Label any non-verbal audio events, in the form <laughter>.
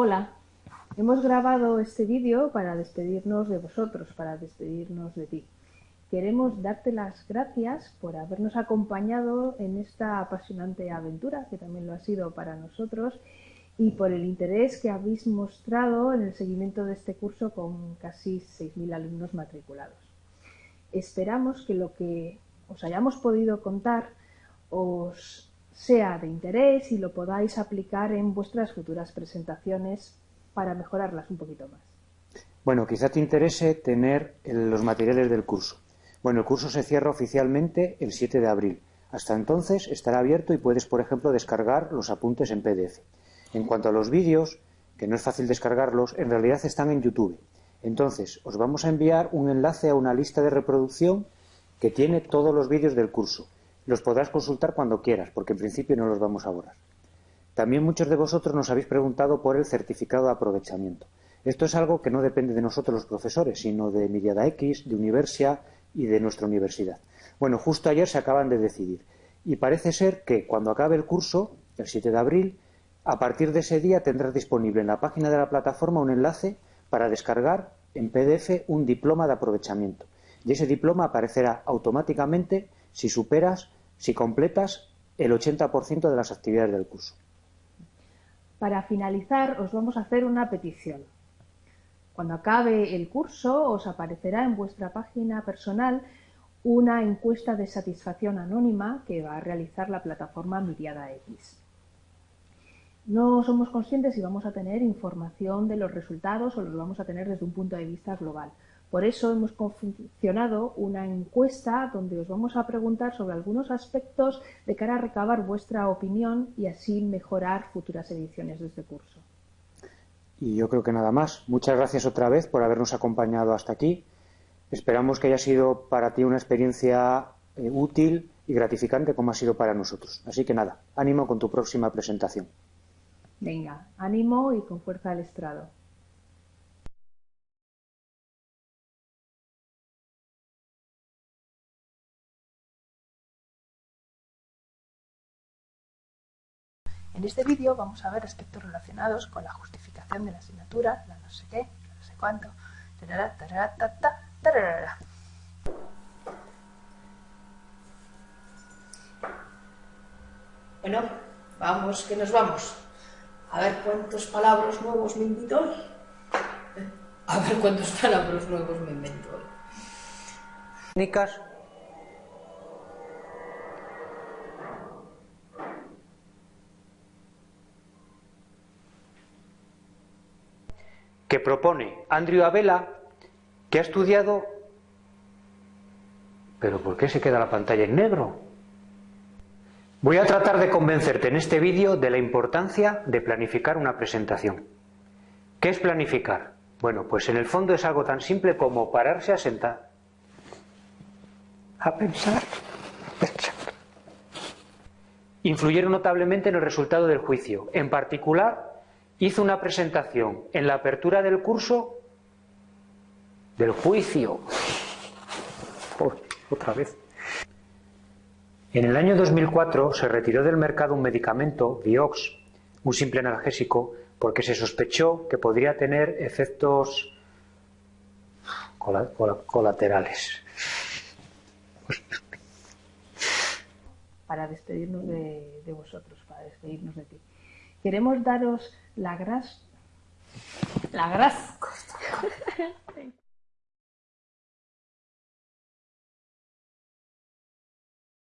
Hola, hemos grabado este vídeo para despedirnos de vosotros, para despedirnos de ti. Queremos darte las gracias por habernos acompañado en esta apasionante aventura, que también lo ha sido para nosotros, y por el interés que habéis mostrado en el seguimiento de este curso con casi 6.000 alumnos matriculados. Esperamos que lo que os hayamos podido contar os sea de interés y lo podáis aplicar en vuestras futuras presentaciones para mejorarlas un poquito más. Bueno, quizá te interese tener los materiales del curso. Bueno, el curso se cierra oficialmente el 7 de abril. Hasta entonces estará abierto y puedes, por ejemplo, descargar los apuntes en PDF. En cuanto a los vídeos, que no es fácil descargarlos, en realidad están en YouTube. Entonces, os vamos a enviar un enlace a una lista de reproducción que tiene todos los vídeos del curso. Los podrás consultar cuando quieras, porque en principio no los vamos a borrar. También muchos de vosotros nos habéis preguntado por el certificado de aprovechamiento. Esto es algo que no depende de nosotros los profesores, sino de Miriada X, de Universia y de nuestra universidad. Bueno, justo ayer se acaban de decidir. Y parece ser que cuando acabe el curso, el 7 de abril, a partir de ese día tendrás disponible en la página de la plataforma un enlace para descargar en PDF un diploma de aprovechamiento. Y ese diploma aparecerá automáticamente si superas si completas el 80% de las actividades del curso. Para finalizar, os vamos a hacer una petición. Cuando acabe el curso, os aparecerá en vuestra página personal una encuesta de satisfacción anónima que va a realizar la plataforma Miriada X. No somos conscientes si vamos a tener información de los resultados o los vamos a tener desde un punto de vista global. Por eso hemos confeccionado una encuesta donde os vamos a preguntar sobre algunos aspectos de cara a recabar vuestra opinión y así mejorar futuras ediciones de este curso. Y yo creo que nada más. Muchas gracias otra vez por habernos acompañado hasta aquí. Esperamos que haya sido para ti una experiencia eh, útil y gratificante como ha sido para nosotros. Así que nada, ánimo con tu próxima presentación. Venga, ánimo y con fuerza al estrado. En este vídeo vamos a ver aspectos relacionados con la justificación de la asignatura, la no sé qué, la no sé cuánto, Bueno, vamos, que nos vamos. A ver cuántos palabras nuevos me invito hoy. A ver cuántos palabras nuevos me invento hoy. Técnicas que propone Andrew Abela, que ha estudiado... ¿Pero por qué se queda la pantalla en negro? Voy a tratar de convencerte en este vídeo de la importancia de planificar una presentación. ¿Qué es planificar? Bueno, pues en el fondo es algo tan simple como pararse a sentar, a pensar, pensar. Influyeron notablemente en el resultado del juicio. En particular, hizo una presentación en la apertura del curso del juicio. otra vez. En el año 2004 se retiró del mercado un medicamento, Vioxx, un simple analgésico, porque se sospechó que podría tener efectos colaterales. Para despedirnos de, de vosotros, para despedirnos de ti. Queremos daros la gras... La gras... <laughs>